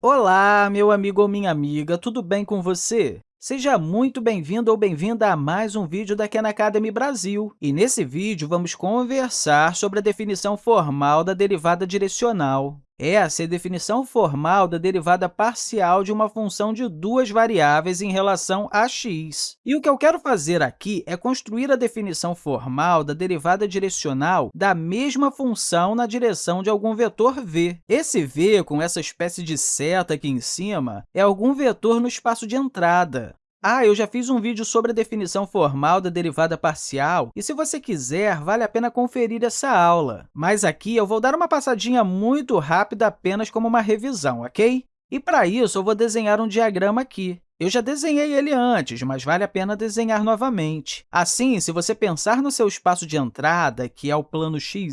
Olá, meu amigo ou minha amiga, tudo bem com você? Seja muito bem-vindo ou bem-vinda a mais um vídeo da Khan Academy Brasil. E nesse vídeo, vamos conversar sobre a definição formal da derivada direcional. Essa é a definição formal da derivada parcial de uma função de duas variáveis em relação a x. E o que eu quero fazer aqui é construir a definição formal da derivada direcional da mesma função na direção de algum vetor v. Esse v, com essa espécie de seta aqui em cima, é algum vetor no espaço de entrada. Ah, eu já fiz um vídeo sobre a definição formal da derivada parcial, e se você quiser, vale a pena conferir essa aula. Mas aqui eu vou dar uma passadinha muito rápida apenas como uma revisão, ok? E para isso, eu vou desenhar um diagrama aqui. Eu já desenhei ele antes, mas vale a pena desenhar novamente. Assim, se você pensar no seu espaço de entrada, que é o plano xy,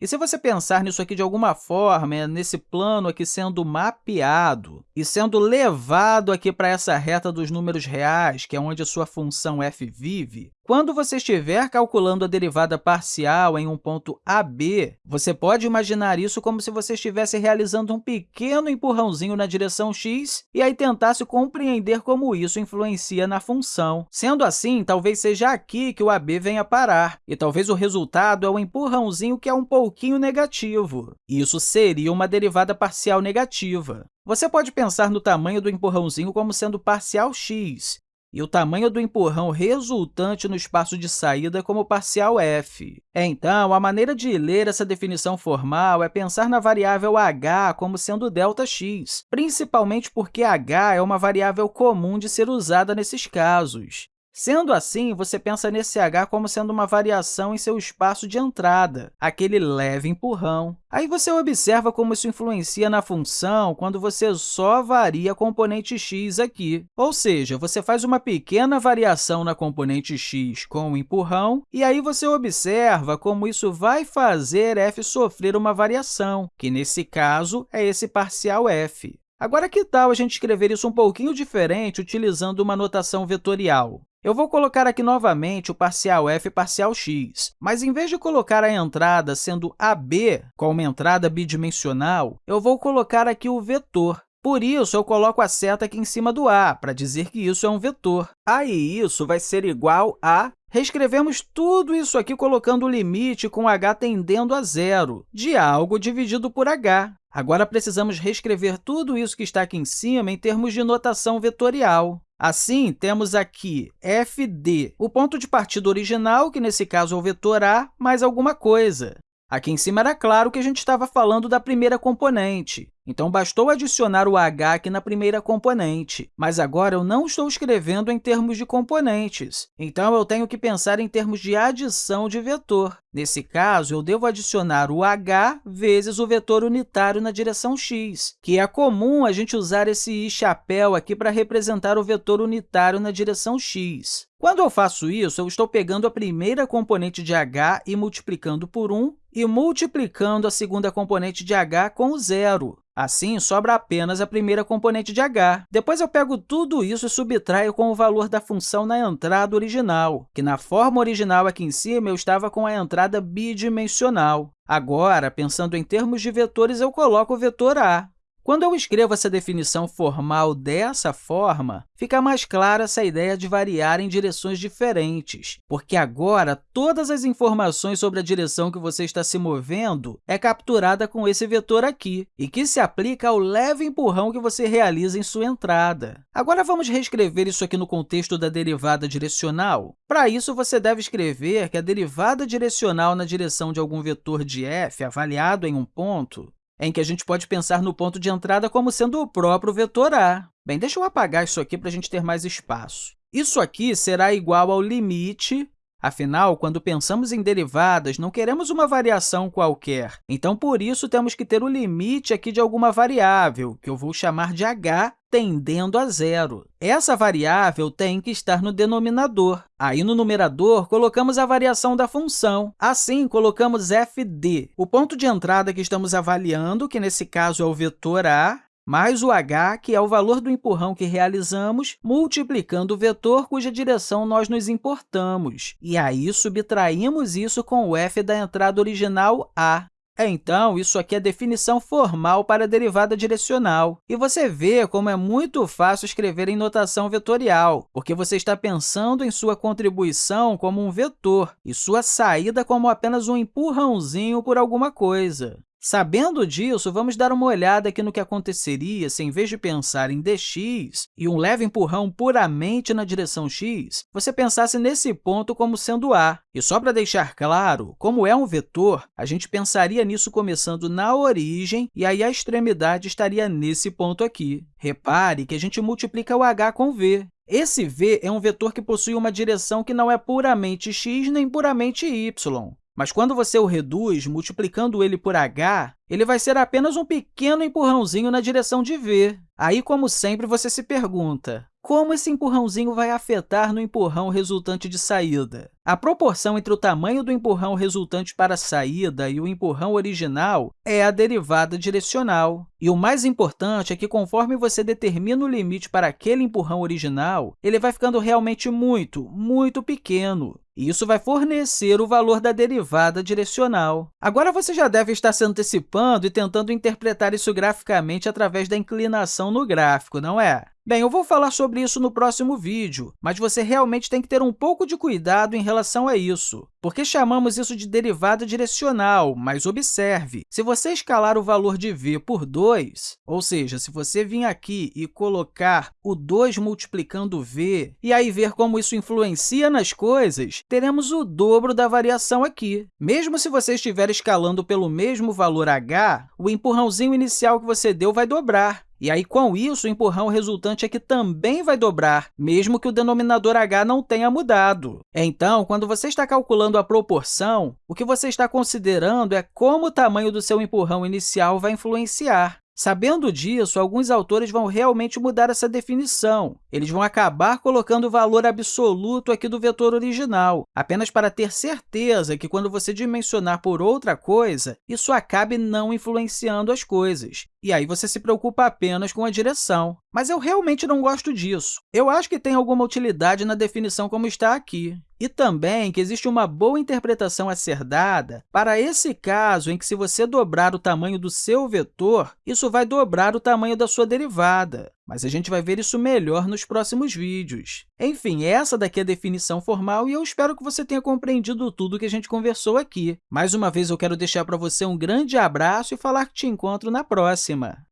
e se você pensar nisso aqui de alguma forma, é nesse plano aqui sendo mapeado e sendo levado aqui para essa reta dos números reais, que é onde a sua função f vive, quando você estiver calculando a derivada parcial em um ponto AB, você pode imaginar isso como se você estivesse realizando um pequeno empurrãozinho na direção x e aí tentasse compreender como isso influencia na função. Sendo assim, talvez seja aqui que o AB venha parar, e talvez o resultado é um empurrãozinho que é um pouquinho negativo. Isso seria uma derivada parcial negativa. Você pode pensar no tamanho do empurrãozinho como sendo parcial x, e o tamanho do empurrão resultante no espaço de saída como parcial f. Então, a maneira de ler essa definição formal é pensar na variável h como sendo ΔX, principalmente porque h é uma variável comum de ser usada nesses casos. Sendo assim, você pensa nesse h como sendo uma variação em seu espaço de entrada, aquele leve empurrão. Aí você observa como isso influencia na função quando você só varia a componente x aqui. Ou seja, você faz uma pequena variação na componente x com o empurrão, e aí você observa como isso vai fazer f sofrer uma variação, que, nesse caso, é esse parcial f. Agora, que tal a gente escrever isso um pouquinho diferente utilizando uma notação vetorial? Eu vou colocar aqui novamente o parcial f parcial x, mas em vez de colocar a entrada sendo AB, como entrada bidimensional, eu vou colocar aqui o vetor. Por isso, eu coloco a seta aqui em cima do a, para dizer que isso é um vetor. Aí, isso vai ser igual a... Reescrevemos tudo isso aqui colocando o limite com h tendendo a zero, de algo dividido por h. Agora, precisamos reescrever tudo isso que está aqui em cima em termos de notação vetorial. Assim, temos aqui fd, o ponto de partida original, que nesse caso é o vetor a, mais alguma coisa. Aqui em cima era claro que a gente estava falando da primeira componente, então bastou adicionar o h aqui na primeira componente. Mas agora eu não estou escrevendo em termos de componentes, então eu tenho que pensar em termos de adição de vetor. Nesse caso, eu devo adicionar o h vezes o vetor unitário na direção x, que é comum a gente usar esse i chapéu aqui para representar o vetor unitário na direção x. Quando eu faço isso, eu estou pegando a primeira componente de h e multiplicando por 1 e multiplicando a segunda componente de h com zero. Assim, sobra apenas a primeira componente de h. Depois, eu pego tudo isso e subtraio com o valor da função na entrada original, que na forma original aqui em cima eu estava com a entrada bidimensional. Agora, pensando em termos de vetores, eu coloco o vetor a. Quando eu escrevo essa definição formal dessa forma, fica mais clara essa ideia de variar em direções diferentes, porque agora todas as informações sobre a direção que você está se movendo é capturada com esse vetor aqui, e que se aplica ao leve empurrão que você realiza em sua entrada. Agora, vamos reescrever isso aqui no contexto da derivada direcional? Para isso, você deve escrever que a derivada direcional na direção de algum vetor de f avaliado em um ponto em que a gente pode pensar no ponto de entrada como sendo o próprio vetor a. Bem, deixa eu apagar isso aqui para a gente ter mais espaço. Isso aqui será igual ao limite Afinal, quando pensamos em derivadas, não queremos uma variação qualquer. Então, por isso, temos que ter o limite aqui de alguma variável, que eu vou chamar de h, tendendo a zero. Essa variável tem que estar no denominador. Aí, no numerador, colocamos a variação da função. Assim, colocamos fd, o ponto de entrada que estamos avaliando, que nesse caso é o vetor a, mais o h, que é o valor do empurrão que realizamos, multiplicando o vetor cuja direção nós nos importamos. E aí, subtraímos isso com o f da entrada original a. Então, isso aqui é a definição formal para a derivada direcional. E você vê como é muito fácil escrever em notação vetorial, porque você está pensando em sua contribuição como um vetor e sua saída como apenas um empurrãozinho por alguma coisa. Sabendo disso, vamos dar uma olhada aqui no que aconteceria se, em vez de pensar em dx e um leve empurrão puramente na direção x, você pensasse nesse ponto como sendo a. E só para deixar claro, como é um vetor, a gente pensaria nisso começando na origem, e aí a extremidade estaria nesse ponto aqui. Repare que a gente multiplica o h com v. Esse v é um vetor que possui uma direção que não é puramente x nem puramente y. Mas quando você o reduz, multiplicando ele por h, ele vai ser apenas um pequeno empurrãozinho na direção de v. Aí, como sempre, você se pergunta, como esse empurrãozinho vai afetar no empurrão resultante de saída? A proporção entre o tamanho do empurrão resultante para a saída e o empurrão original é a derivada direcional. E o mais importante é que, conforme você determina o limite para aquele empurrão original, ele vai ficando realmente muito, muito pequeno. E isso vai fornecer o valor da derivada direcional. Agora, você já deve estar se antecipando e tentando interpretar isso graficamente através da inclinação no gráfico, não é? Bem, eu vou falar sobre isso no próximo vídeo, mas você realmente tem que ter um pouco de cuidado em relação a isso, porque chamamos isso de derivada direcional, mas observe, se você escalar o valor de v por 2, ou seja, se você vir aqui e colocar o 2 multiplicando v, e aí ver como isso influencia nas coisas, teremos o dobro da variação aqui. Mesmo se você estiver escalando pelo mesmo valor h, o empurrãozinho inicial que você deu vai dobrar, e aí, com isso, o empurrão resultante aqui também vai dobrar, mesmo que o denominador h não tenha mudado. Então, quando você está calculando a proporção, o que você está considerando é como o tamanho do seu empurrão inicial vai influenciar. Sabendo disso, alguns autores vão realmente mudar essa definição. Eles vão acabar colocando o valor absoluto aqui do vetor original, apenas para ter certeza que, quando você dimensionar por outra coisa, isso acabe não influenciando as coisas. E aí você se preocupa apenas com a direção. Mas eu realmente não gosto disso. Eu acho que tem alguma utilidade na definição como está aqui e também que existe uma boa interpretação a ser dada para esse caso em que, se você dobrar o tamanho do seu vetor, isso vai dobrar o tamanho da sua derivada. Mas a gente vai ver isso melhor nos próximos vídeos. Enfim, essa daqui é a definição formal e eu espero que você tenha compreendido tudo que a gente conversou aqui. Mais uma vez, eu quero deixar para você um grande abraço e falar que te encontro na próxima!